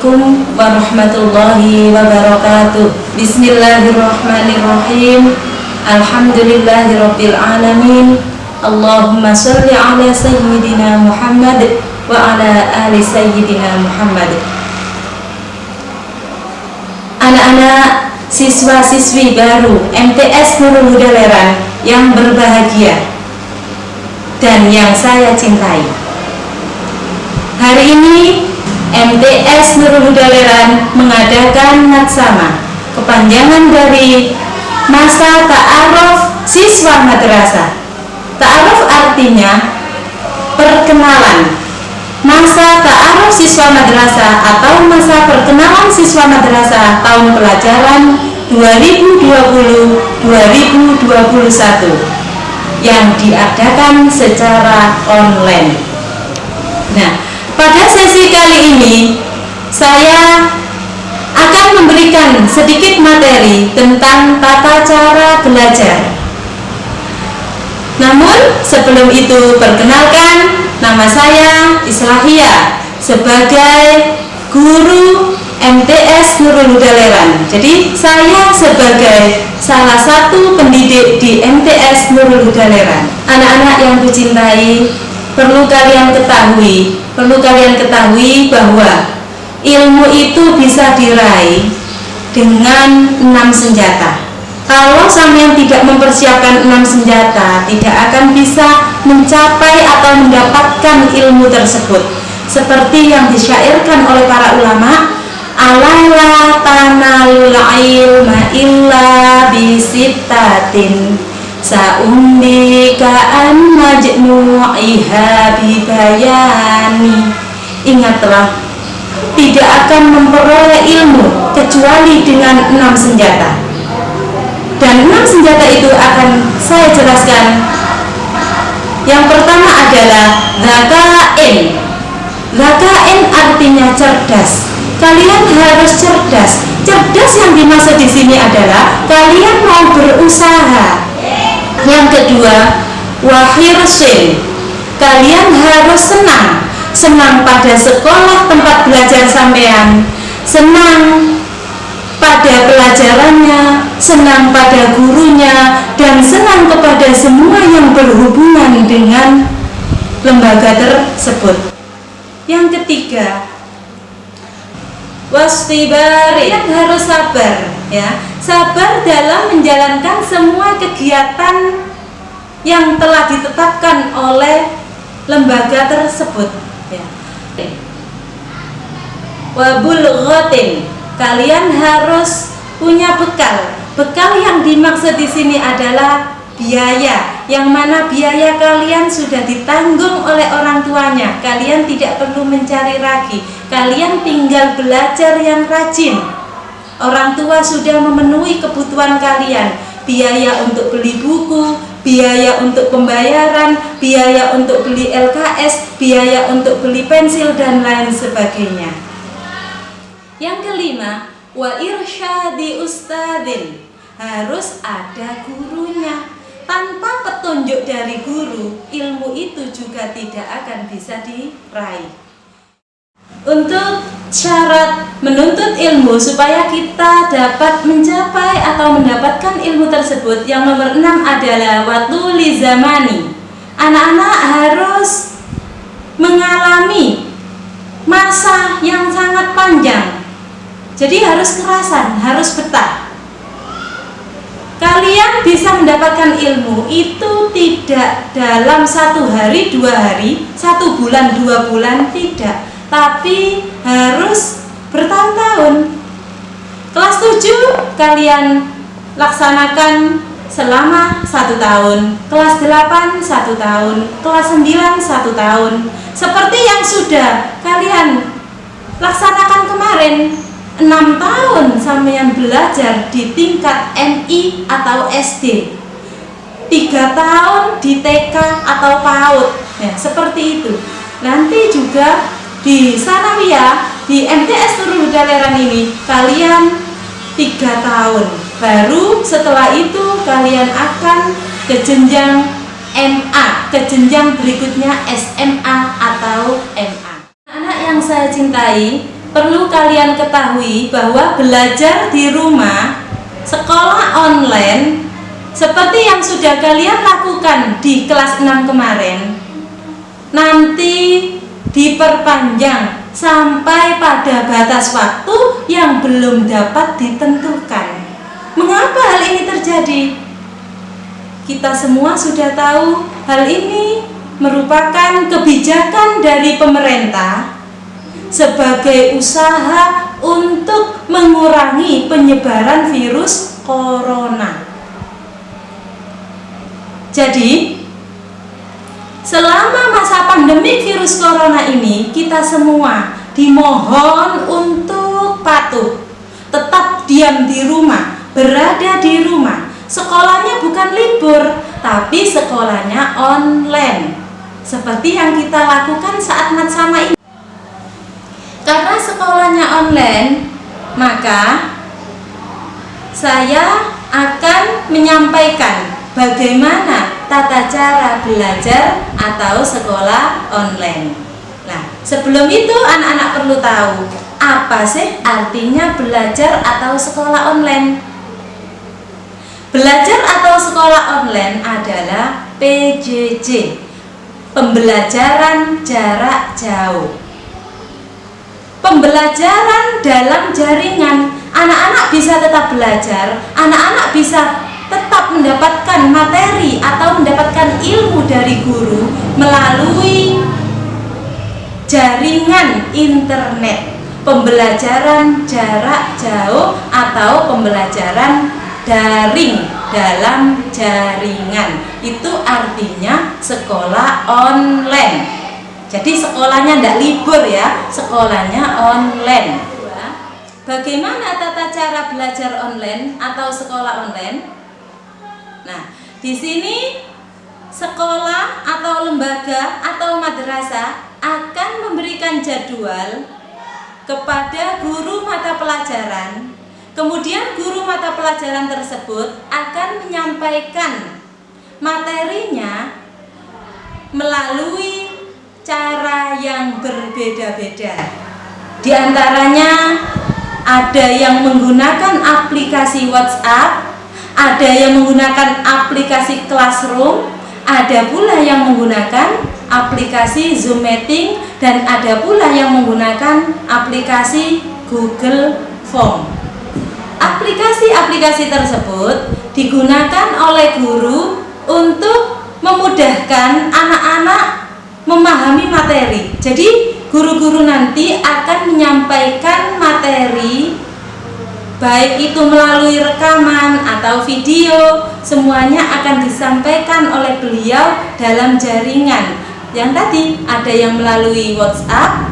Assalamualaikum warahmatullahi wabarakatuh. Bismillahirrahmanirrahim. Alhamdulillahirabbil alamin. Allahumma sholli ala sayyidina Muhammad wa ala ali sayyidina Muhammad. Anak-anak siswa-siswi baru MTS Nurul Huda Leran yang berbahagia dan yang saya cintai. Hari ini MTS Nurul Huda Leran mengadakan natsama kepanjangan dari masa ta'aruf siswa madrasah. Ta'aruf artinya perkenalan. Masa ta'aruf siswa madrasah atau masa perkenalan siswa madrasah tahun pelajaran 2020-2021 yang diadakan secara online. Nah, pada sesi kali ini, saya akan memberikan sedikit materi tentang tata cara belajar. Namun, sebelum itu perkenalkan nama saya Islahia sebagai guru MTS Nurul Huda. Jadi, saya sebagai salah satu pendidik di MTS Nurul Huda. Anak-anak yang kucintai, perlu kalian ketahui perlu kalian ketahui bahwa ilmu itu bisa diraih dengan enam senjata. Kalau sampean tidak mempersiapkan enam senjata tidak akan bisa mencapai atau mendapatkan ilmu tersebut. Seperti yang disyairkan oleh para ulama alala tanalul ilma illa bisittatin Sa'umbika an majmu'iha bibayani. Ingatlah Tidak akan memperoleh ilmu Kecuali dengan enam senjata. Dan enam senjata itu akan saya jelaskan. Yang pertama adalah Zakain. Zakain artinya cerdas. Kalian harus cerdas. Cerdas yang dimaksud di sini adalah Kalian mau berusaha kedua wahirsin kalian harus senang. Senang pada sekolah tempat belajar sampean. Senang pada pelajarannya. Senang pada gurunya. Dan senang kepada semua yang berhubungan dengan lembaga tersebut. Yang ketiga wastibari yang harus sabar ya. Sabar dalam menjalankan semua kegiatan yang telah ditetapkan oleh lembaga tersebut. Ya. wabulghatin kalian harus punya bekal. Bekal yang dimaksud di sini adalah biaya yang mana biaya kalian sudah ditanggung oleh orang tuanya. Kalian tidak perlu mencari lagi. Kalian tinggal belajar yang rajin. Orang tua sudah memenuhi kebutuhan kalian, biaya untuk beli buku, biaya untuk pembayaran, biaya untuk beli LKS, biaya untuk beli pensil dan lain sebagainya. Yang kelima, wa irsyadi ustadin. Harus ada gurunya. Tanpa petunjuk dari guru, ilmu itu juga tidak akan bisa diraih. Untuk syarat menuntut ilmu supaya kita dapat mencapai atau mendapatkan ilmu tersebut. Yang nomor enam adalah waktu lizamani anak-anak harus mengalami masa yang sangat panjang. Jadi harus kerasan, harus betah. Kalian bisa mendapatkan ilmu itu tidak dalam satu hari, dua hari, satu bulan, dua bulan, tidak tapi harus bertahun-tahun. Kelas 7 kalian laksanakan selama satu tahun. Kelas 8 satu tahun. Kelas 9 satu tahun. Seperti yang sudah kalian laksanakan kemarin 6 tahun sampean belajar di tingkat MI atau SD 3 tahun di TK atau PAUD. Ya, seperti itu. Nanti juga di Sanawiyah di MTS Nurul Huda Leran ini kalian tiga tahun. Baru setelah itu kalian akan ke jenjang MA ke jenjang berikutnya SMA atau MA anak yang saya cintai, perlu kalian ketahui bahwa belajar di rumah, sekolah online, seperti yang sudah kalian lakukan di kelas 6 kemarin, nanti diperpanjang sampai pada batas waktu yang belum dapat ditentukan. Mengapa hal ini terjadi? Kita semua sudah tahu hal ini merupakan kebijakan dari pemerintah sebagai usaha untuk mengurangi penyebaran virus corona. Jadi, selama masa pandemi virus corona ini, kita semua dimohon untuk patuh, tetap diam di rumah, berada di rumah. Sekolahnya bukan libur, tapi sekolahnya online. Seperti yang kita lakukan saat sama ini. Karena sekolahnya online maka saya akan menyampaikan bagaimana tata cara belajar atau sekolah online. Nah sebelum itu anak-anak perlu tahu apa sih artinya belajar atau sekolah online? Belajar atau sekolah online adalah PJJ pembelajaran jarak jauh. Pembelajaran dalam jaringan. Anak-anak bisa tetap belajar anak-anak bisa mendapatkan materi atau mendapatkan ilmu dari guru melalui jaringan internet. Pembelajaran jarak jauh atau pembelajaran daring dalam jaringan. Itu artinya sekolah online. Jadi sekolahnya tidak libur ya sekolahnya online. Bagaimana tata cara belajar online atau sekolah online nah di sini sekolah atau lembaga atau madrasah akan memberikan jadwal kepada guru mata pelajaran Kemudian guru mata pelajaran tersebut akan menyampaikan materinya melalui cara yang berbeda-beda. Di antaranya ada yang menggunakan aplikasi WhatsApp, ada yang menggunakan aplikasi Classroom, ada pula yang menggunakan aplikasi Zoom Meeting dan ada pula yang menggunakan aplikasi Google Form. Aplikasi-aplikasi tersebut digunakan oleh guru untuk memudahkan anak-anak memahami materi. Jadi, guru-guru nanti akan menyampaikan materi baik itu melalui rekaman atau video, semuanya akan disampaikan oleh beliau dalam jaringan. Yang tadi ada yang melalui WhatsApp,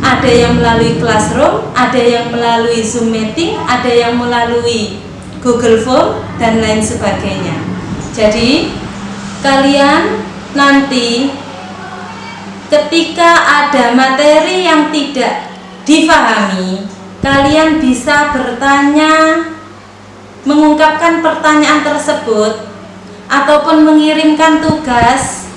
ada yang melalui Classroom, ada yang melalui Zoom Meeting, ada yang melalui Google Form, dan lain sebagainya. Jadi, kalian nanti ketika ada materi yang tidak difahami, kalian bisa bertanya, mengungkapkan pertanyaan tersebut, ataupun mengirimkan tugas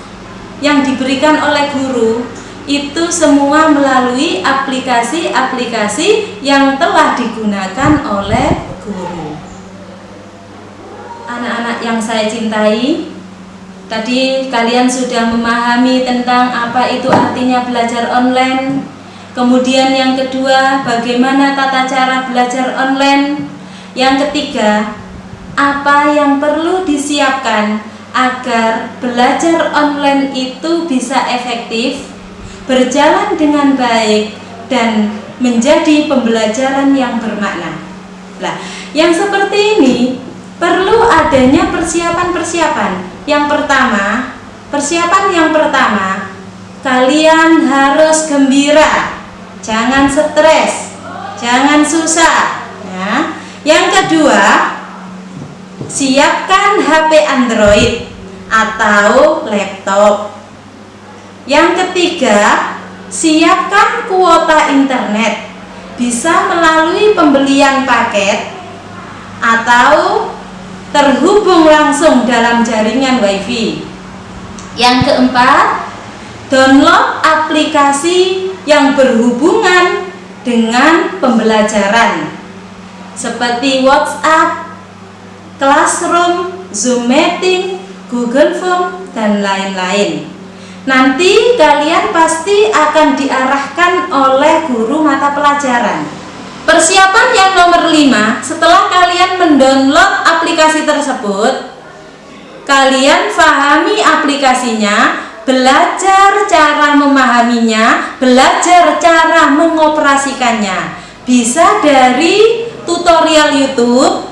yang diberikan oleh guru itu semua melalui aplikasi-aplikasi yang telah digunakan oleh guru. Anak-anak yang saya cintai, tadi kalian sudah memahami tentang apa itu artinya belajar online. Kemudian yang kedua, bagaimana tata cara belajar online. Yang ketiga, apa yang perlu disiapkan agar belajar online itu bisa efektif berjalan dengan baik dan menjadi pembelajaran yang bermakna. Nah, yang seperti ini perlu adanya persiapan-persiapan. Yang pertama, persiapan yang pertama, kalian harus gembira, jangan stres, jangan susah. Ya. Yang kedua, siapkan HP Android atau laptop yang ketiga, siapkan kuota internet bisa melalui pembelian paket atau terhubung langsung dalam jaringan wifi. Yang keempat, download aplikasi yang berhubungan dengan pembelajaran seperti WhatsApp, Classroom, Zoom Meeting, Google Form, dan lain-lain. Nanti kalian pasti akan diarahkan oleh guru mata pelajaran. Persiapan yang nomor 5, setelah kalian mendownload aplikasi tersebut, kalian pahami aplikasinya, belajar cara memahaminya, belajar cara mengoperasikannya. Bisa dari tutorial YouTube,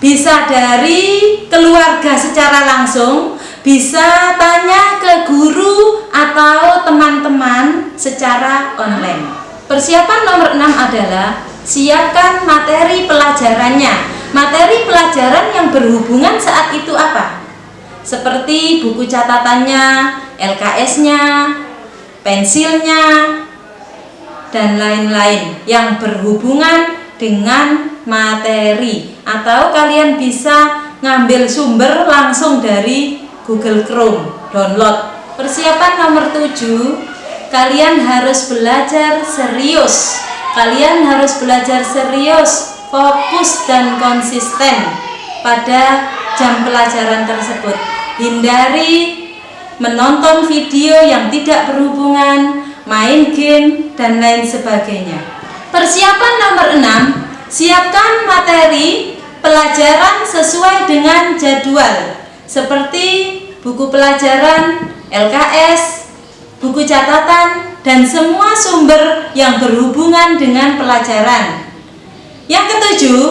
bisa dari keluarga secara langsung, bisa tanya ke guru atau teman-teman secara online. Persiapan nomor 6 adalah siapkan materi pelajarannya. Materi pelajaran yang berhubungan saat itu apa? Seperti buku catatannya, LKS-nya, pensilnya, dan lain-lain yang berhubungan dengan materi. Atau kalian bisa ngambil sumber langsung dari Google Chrome. Download. Persiapan nomor 7 kalian harus belajar serius. Kalian harus belajar serius fokus dan konsisten pada jam pelajaran tersebut hindari menonton video yang tidak berhubungan main game dan lain sebagainya Persiapan nomor 6, siapkan materi pelajaran sesuai dengan jadwal seperti buku pelajaran, LKS, buku catatan, dan semua sumber yang berhubungan dengan pelajaran. Yang ketujuh,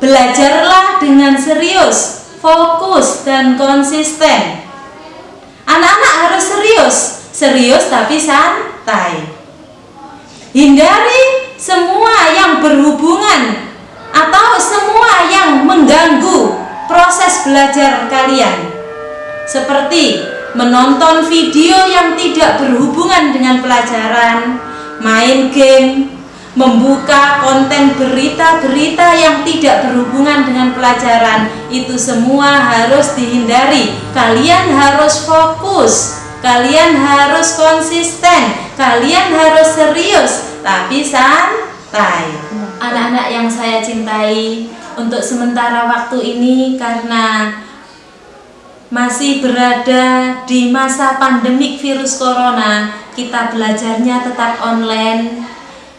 belajarlah dengan serius, fokus, dan konsisten. Anak-anak harus serius, serius tapi santai. Hindari semua yang berhubungan atau semua yang mengganggu proses belajar kalian seperti menonton video yang tidak berhubungan dengan pelajaran main game membuka konten berita-berita yang tidak berhubungan dengan pelajaran. Itu semua harus dihindari. Kalian harus fokus. Kalian harus konsisten. Kalian harus serius. Tapi santai. Anak-anak yang saya cintai, untuk sementara waktu ini karena masih berada di masa pandemik virus corona, kita belajarnya tetap online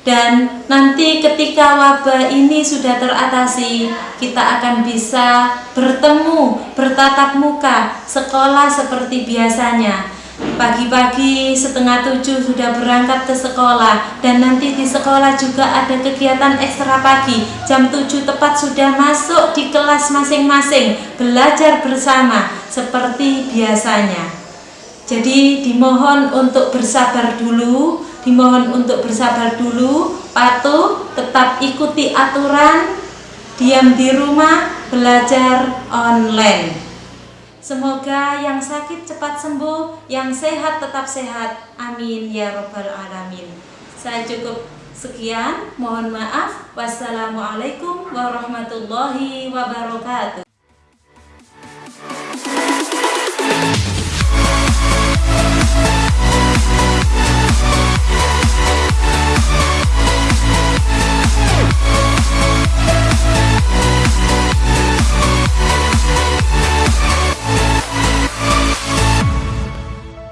dan nanti ketika wabah ini sudah teratasi, kita akan bisa bertemu, bertatap muka, sekolah seperti biasanya. Pagi-pagi setengah tujuh sudah berangkat ke sekolah dan nanti di sekolah juga ada kegiatan ekstra pagi. Jam tujuh tepat sudah masuk di kelas masing-masing Belajar bersama seperti biasanya. Jadi dimohon untuk bersabar dulu Dimohon untuk bersabar dulu Patuh, tetap ikuti aturan Diam di rumah, belajar online Semoga yang sakit cepat sembuh, yang sehat tetap sehat. Amin ya robbal alamin. Saya cukup sekian. Mohon maaf. Wassalamualaikum warahmatullahi wabarakatuh. Bye.